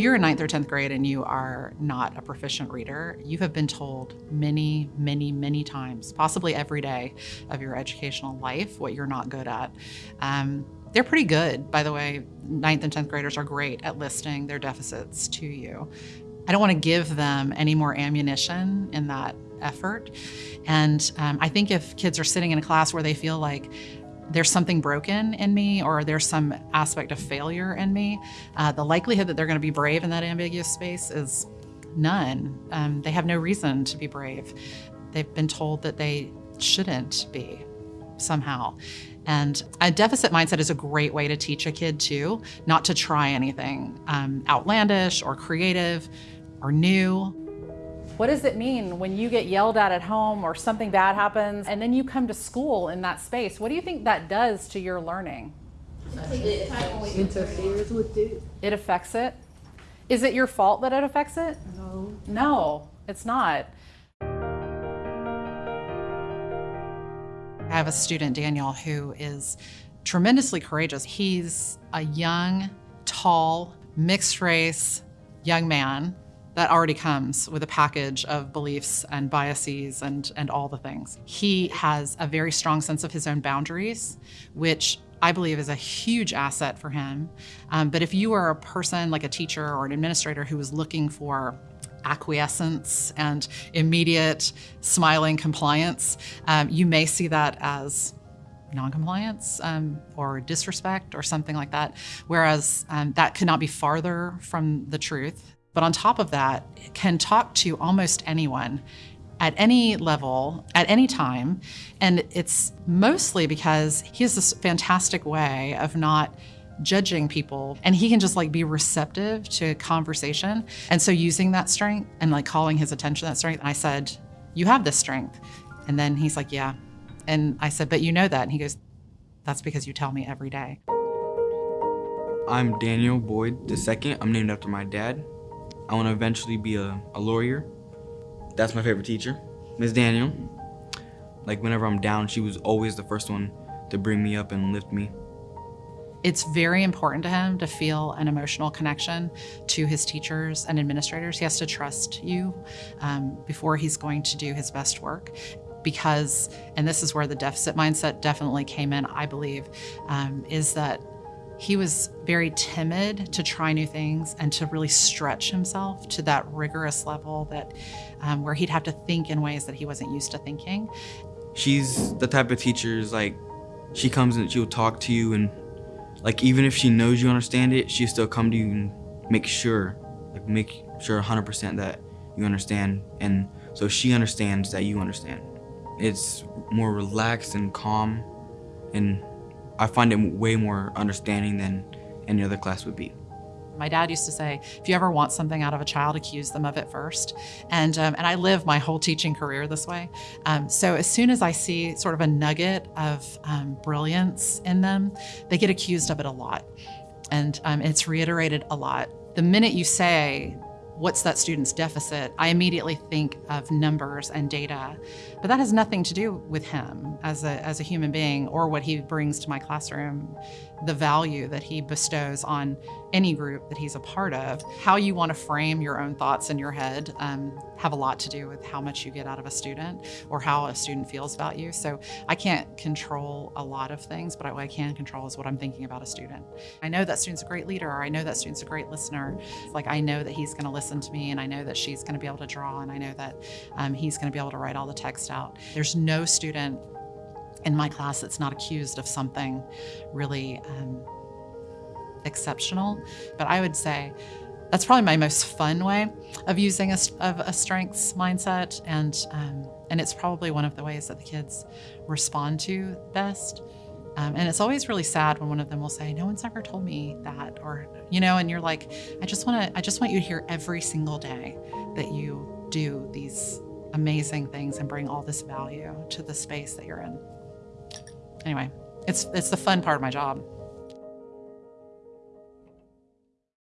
If you're in ninth or 10th grade and you are not a proficient reader, you have been told many, many, many times, possibly every day of your educational life, what you're not good at. Um, they're pretty good, by the way. Ninth and 10th graders are great at listing their deficits to you. I don't want to give them any more ammunition in that effort. And um, I think if kids are sitting in a class where they feel like there's something broken in me or there's some aspect of failure in me, uh, the likelihood that they're going to be brave in that ambiguous space is none. Um, they have no reason to be brave. They've been told that they shouldn't be somehow. And a deficit mindset is a great way to teach a kid too, not to try anything um, outlandish or creative or new. What does it mean when you get yelled at at home or something bad happens and then you come to school in that space? What do you think that does to your learning? It interferes with it. It affects it? Is it your fault that it affects it? No. No, it's not. I have a student, Daniel, who is tremendously courageous. He's a young, tall, mixed race young man that already comes with a package of beliefs and biases and, and all the things. He has a very strong sense of his own boundaries, which I believe is a huge asset for him. Um, but if you are a person like a teacher or an administrator who is looking for acquiescence and immediate smiling compliance, um, you may see that as noncompliance um, or disrespect or something like that, whereas um, that could not be farther from the truth. But on top of that, can talk to almost anyone at any level, at any time. And it's mostly because he has this fantastic way of not judging people and he can just like be receptive to conversation. And so using that strength and like calling his attention that strength, I said, you have this strength. And then he's like, yeah. And I said, but you know that. And he goes, that's because you tell me every day. I'm Daniel Boyd II. I'm named after my dad. I want to eventually be a, a lawyer. That's my favorite teacher, Miss Daniel. Like whenever I'm down, she was always the first one to bring me up and lift me. It's very important to him to feel an emotional connection to his teachers and administrators. He has to trust you um, before he's going to do his best work because, and this is where the deficit mindset definitely came in, I believe, um, is that he was very timid to try new things and to really stretch himself to that rigorous level that um, where he'd have to think in ways that he wasn't used to thinking. She's the type of teacher is like she comes and she'll talk to you and like even if she knows you understand it, she'll still come to you and make sure, like make sure 100% that you understand and so she understands that you understand. It's more relaxed and calm and I find it way more understanding than any other class would be. My dad used to say, if you ever want something out of a child, accuse them of it first. And, um, and I live my whole teaching career this way. Um, so as soon as I see sort of a nugget of um, brilliance in them, they get accused of it a lot. And um, it's reiterated a lot. The minute you say, what's that student's deficit, I immediately think of numbers and data. But that has nothing to do with him as a, as a human being or what he brings to my classroom, the value that he bestows on any group that he's a part of. How you want to frame your own thoughts in your head um, have a lot to do with how much you get out of a student or how a student feels about you. So I can't control a lot of things, but what I can control is what I'm thinking about a student. I know that student's a great leader, or I know that student's a great listener. Like I know that he's going to listen to me, and I know that she's going to be able to draw, and I know that um, he's going to be able to write all the text out. There's no student in my class that's not accused of something really um, exceptional. But I would say that's probably my most fun way of using a, of a strengths mindset. And, um, and it's probably one of the ways that the kids respond to best. Um, and it's always really sad when one of them will say, no one's ever told me that, or, you know, and you're like, I just want to, I just want you to hear every single day that you do these amazing things and bring all this value to the space that you're in. Anyway, it's, it's the fun part of my job.